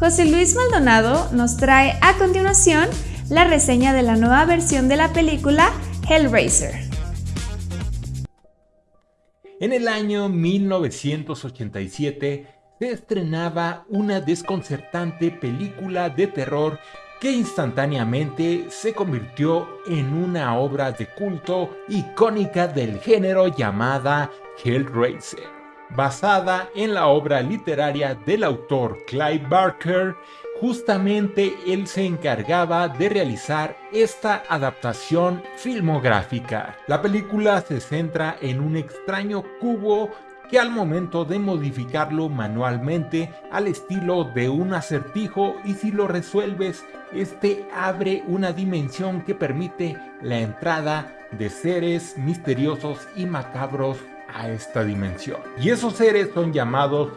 José Luis Maldonado nos trae a continuación la reseña de la nueva versión de la película Hellraiser. En el año 1987 se estrenaba una desconcertante película de terror que instantáneamente se convirtió en una obra de culto icónica del género llamada Hellraiser, basada en la obra literaria del autor Clive Barker. Justamente él se encargaba de realizar esta adaptación filmográfica. La película se centra en un extraño cubo que al momento de modificarlo manualmente al estilo de un acertijo y si lo resuelves, este abre una dimensión que permite la entrada de seres misteriosos y macabros a esta dimensión. Y esos seres son llamados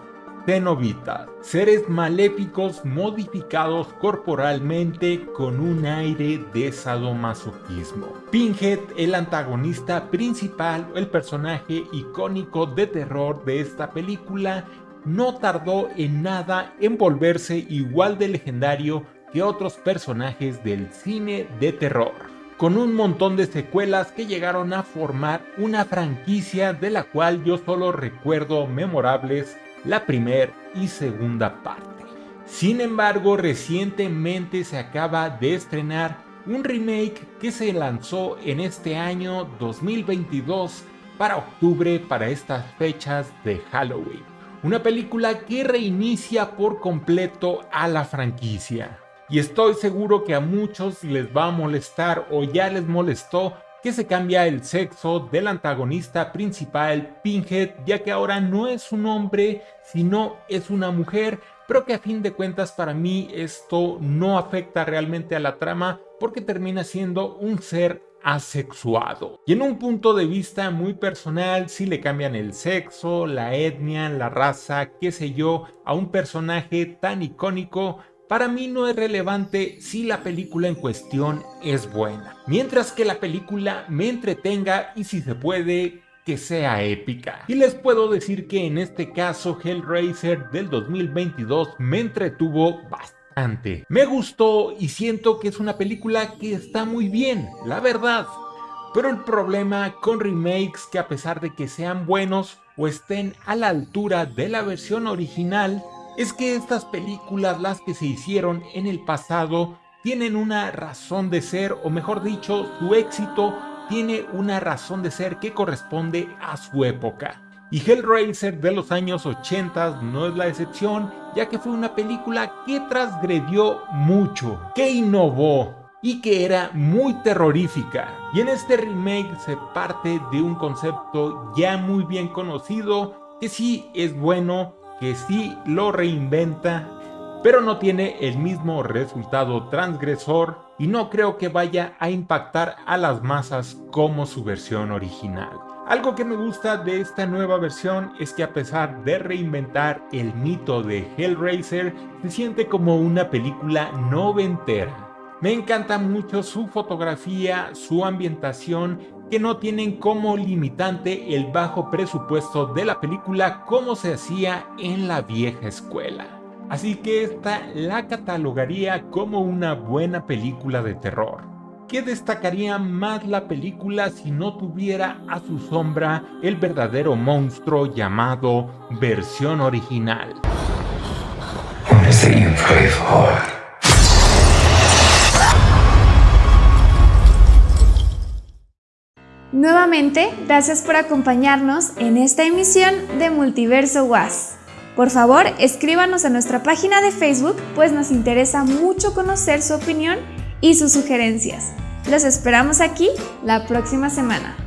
Cenobitas, seres maléficos modificados corporalmente con un aire de sadomasoquismo. Pinhead, el antagonista principal, el personaje icónico de terror de esta película, no tardó en nada en volverse igual de legendario que otros personajes del cine de terror con un montón de secuelas que llegaron a formar una franquicia de la cual yo solo recuerdo memorables la primera y segunda parte. Sin embargo, recientemente se acaba de estrenar un remake que se lanzó en este año 2022 para octubre para estas fechas de Halloween. Una película que reinicia por completo a la franquicia. Y estoy seguro que a muchos les va a molestar o ya les molestó que se cambia el sexo del antagonista principal, Pinhead, ya que ahora no es un hombre, sino es una mujer, pero que a fin de cuentas para mí esto no afecta realmente a la trama porque termina siendo un ser asexuado. Y en un punto de vista muy personal, si le cambian el sexo, la etnia, la raza, qué sé yo, a un personaje tan icónico, para mí no es relevante si la película en cuestión es buena. Mientras que la película me entretenga y si se puede, que sea épica. Y les puedo decir que en este caso Hellraiser del 2022 me entretuvo bastante. Me gustó y siento que es una película que está muy bien, la verdad. Pero el problema con remakes que a pesar de que sean buenos o estén a la altura de la versión original, es que estas películas, las que se hicieron en el pasado, tienen una razón de ser, o mejor dicho, su éxito tiene una razón de ser que corresponde a su época. Y Hellraiser de los años 80 no es la excepción, ya que fue una película que transgredió mucho, que innovó y que era muy terrorífica. Y en este remake se parte de un concepto ya muy bien conocido, que sí es bueno, que sí lo reinventa, pero no tiene el mismo resultado transgresor y no creo que vaya a impactar a las masas como su versión original. Algo que me gusta de esta nueva versión es que a pesar de reinventar el mito de Hellraiser, se siente como una película noventera. Me encanta mucho su fotografía, su ambientación que no tienen como limitante el bajo presupuesto de la película como se hacía en la vieja escuela. Así que esta la catalogaría como una buena película de terror. ¿Qué destacaría más la película si no tuviera a su sombra el verdadero monstruo llamado versión original? Nuevamente, gracias por acompañarnos en esta emisión de Multiverso Was. Por favor, escríbanos a nuestra página de Facebook, pues nos interesa mucho conocer su opinión y sus sugerencias. Los esperamos aquí la próxima semana.